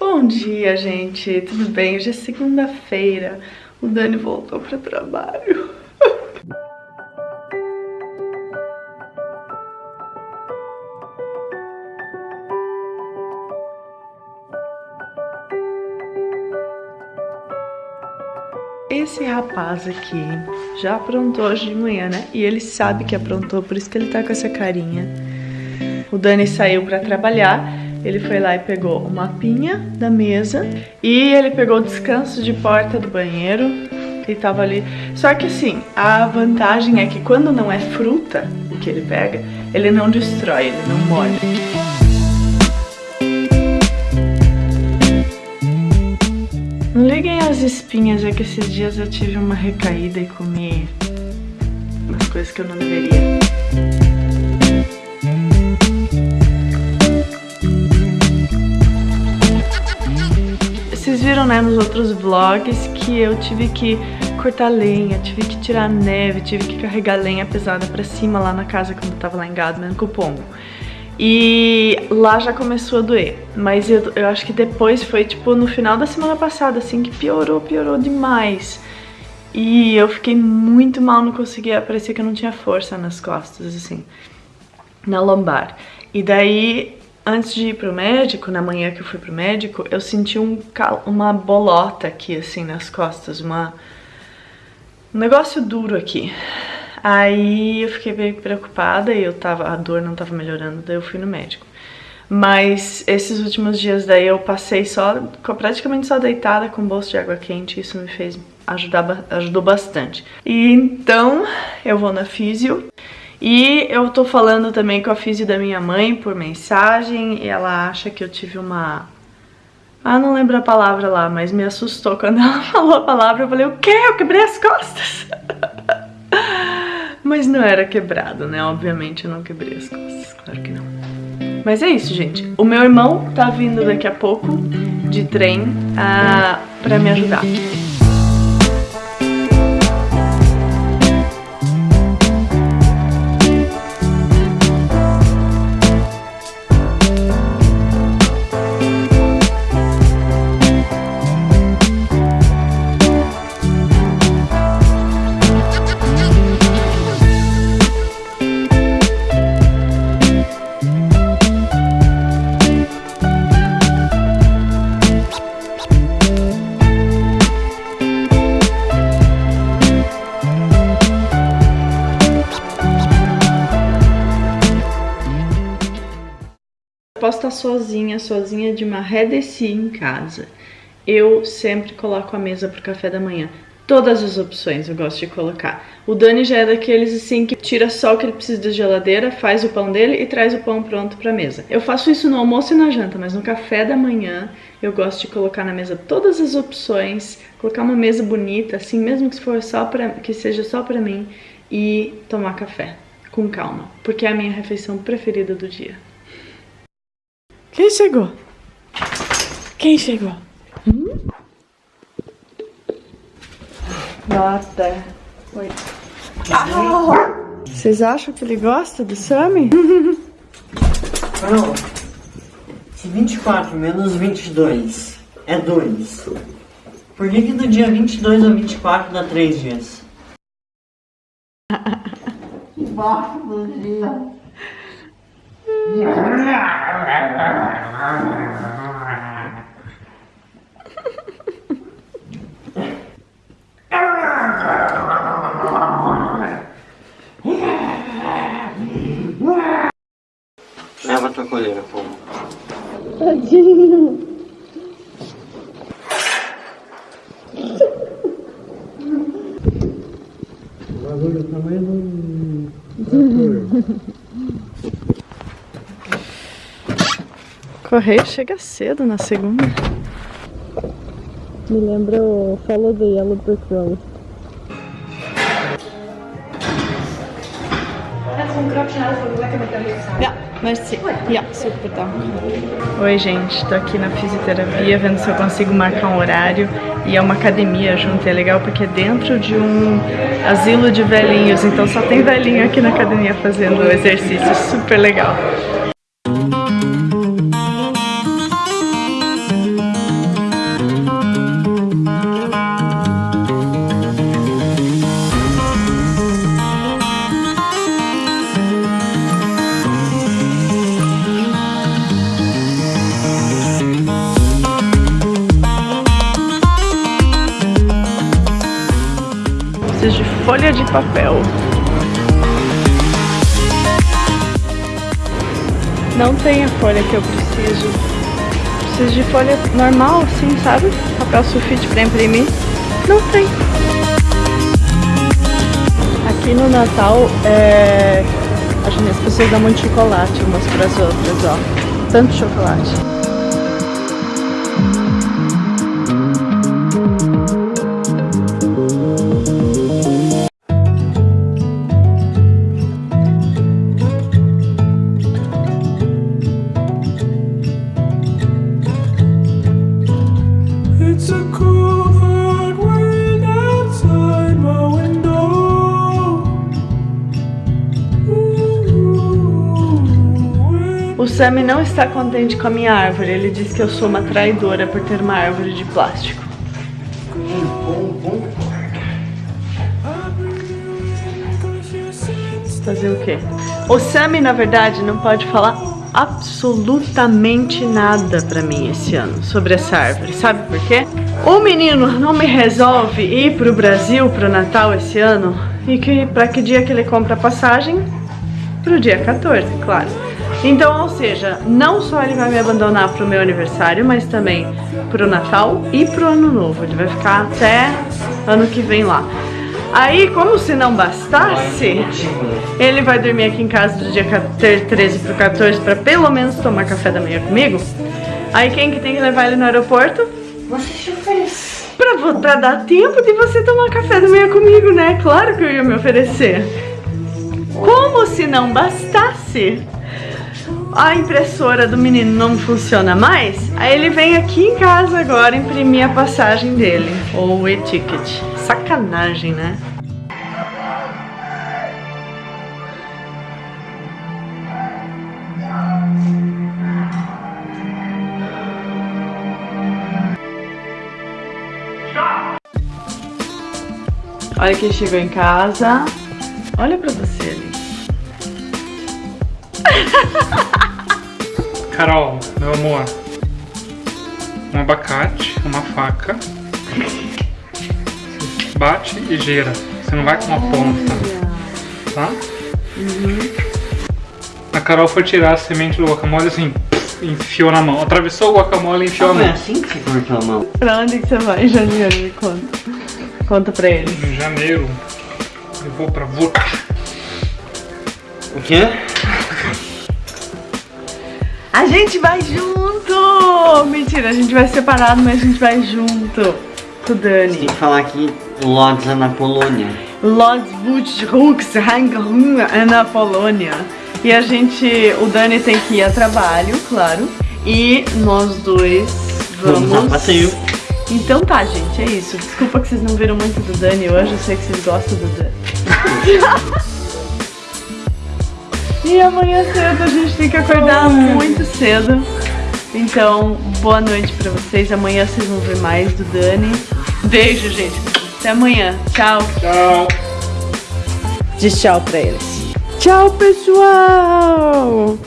Bom dia, gente. Tudo bem? Hoje é segunda-feira. O Dani voltou para trabalho. Esse rapaz aqui já aprontou hoje de manhã, né? E ele sabe que aprontou, por isso que ele tá com essa carinha. O Dani saiu pra trabalhar ele foi lá e pegou o mapinha da mesa e ele pegou o descanso de porta do banheiro e tava ali. Só que assim, a vantagem é que quando não é fruta o que ele pega, ele não destrói, ele não molha. Não liguem as espinhas, é que esses dias eu tive uma recaída e comi umas coisas que eu não deveria. Né, nos outros vlogs que eu tive que cortar lenha, tive que tirar neve, tive que carregar lenha pesada pra cima lá na casa quando eu tava lá em Gadman com o pombo. E lá já começou a doer, mas eu, eu acho que depois foi tipo no final da semana passada, assim, que piorou, piorou demais. E eu fiquei muito mal, não conseguia, parecia que eu não tinha força nas costas, assim, na lombar. E daí Antes de ir pro médico, na manhã que eu fui pro médico, eu senti um, uma bolota aqui, assim, nas costas, uma... um negócio duro aqui. Aí eu fiquei bem preocupada e eu tava, a dor não tava melhorando, daí eu fui no médico. Mas esses últimos dias daí eu passei só, praticamente só deitada com bolso de água quente, isso me fez ajudar, ajudou bastante. E então eu vou na físio e eu tô falando também com a físio da minha mãe por mensagem e ela acha que eu tive uma... Ah, não lembro a palavra lá, mas me assustou quando ela falou a palavra. Eu falei, o quê? Eu quebrei as costas. mas não era quebrado, né? Obviamente eu não quebrei as costas, claro que não. Mas é isso, gente. O meu irmão tá vindo daqui a pouco de trem uh, pra me ajudar. Estar sozinha, sozinha de maré desse em casa. Eu sempre coloco a mesa pro café da manhã. Todas as opções eu gosto de colocar. O Dani já é daqueles assim que tira só o que ele precisa da geladeira, faz o pão dele e traz o pão pronto pra mesa. Eu faço isso no almoço e na janta, mas no café da manhã eu gosto de colocar na mesa todas as opções, colocar uma mesa bonita, assim, mesmo que, for só pra, que seja só pra mim, e tomar café com calma, porque é a minha refeição preferida do dia. Quem chegou? Quem chegou? Hum? Nota. Oi. Ah! Vocês acham que ele gosta do Sammy? Não. Se 24 menos 22 é 2, por que que do dia 22 ao 24 dá 3 dias? Embaixo do dia. Leva a tua colheira, pô. Tadinho. O bagulho do tamanho do... Correio chega cedo na segunda. Me lembra o Follow the Yellow Brick Road. Merci. Ja, super, tá. Oi, gente. Tô aqui na fisioterapia, vendo se eu consigo marcar um horário. E é uma academia junto. É legal porque é dentro de um asilo de velhinhos. Então só tem velhinho aqui na academia fazendo exercício. Super legal. Folha de papel. Não tem a folha que eu preciso. Preciso de folha normal, assim, sabe? Papel sulfite pra imprimir. Não tem. Aqui no Natal, é... as pessoas dão muito chocolate umas para as outras, ó. Tanto chocolate. Sammy não está contente com a minha árvore. Ele diz que eu sou uma traidora por ter uma árvore de plástico. Fazer o quê? O Sammy, na verdade, não pode falar absolutamente nada pra mim esse ano sobre essa árvore. Sabe por quê? O menino não me resolve ir pro Brasil pro Natal esse ano e que para que dia que ele compra a passagem? Pro dia 14, claro. Então, ou seja, não só ele vai me abandonar pro meu aniversário, mas também pro Natal e pro Ano Novo. Ele vai ficar até ano que vem lá. Aí, como se não bastasse, ele vai dormir aqui em casa do dia 13 pro 14 para pelo menos tomar café da manhã comigo. Aí quem que tem que levar ele no aeroporto? Você se oferece. Pra, pra dar tempo de você tomar café da manhã comigo, né? Claro que eu ia me oferecer. Como se não bastasse a impressora do menino não funciona mais, aí ele vem aqui em casa agora imprimir a passagem dele, ou o e-ticket. Sacanagem, né? Olha quem chegou em casa. Olha pra você ali. Carol, meu amor. Um abacate, uma faca. Bate e gira. Você não vai com uma ponta. Tá? Uhum. A Carol foi tirar a semente do guacamole assim, enfiou na mão. Atravessou o guacamole e enfiou ah, a mão. é assim que você cortou a mão? Pra onde que você vai em janeiro? Me conta. Conta pra eles. Em janeiro, eu vou pra. O quê? A gente vai junto! Mentira, a gente vai separado, mas a gente vai junto. Com o Dani. Tem que falar que Lodz é na Polônia. Lodz Buchruks é na Polônia. E a gente, o Dani tem que ir a trabalho, claro. E nós dois vamos... Vamos a passeio. Então tá, gente, é isso. Desculpa que vocês não viram muito do Dani hoje, eu sei que vocês gostam do Dani. E amanhã cedo a gente tem que acordar muito cedo. Então, boa noite pra vocês. Amanhã vocês vão ver mais do Dani. Beijo, gente. Até amanhã. Tchau. Tchau. Diz tchau pra eles. Tchau, pessoal!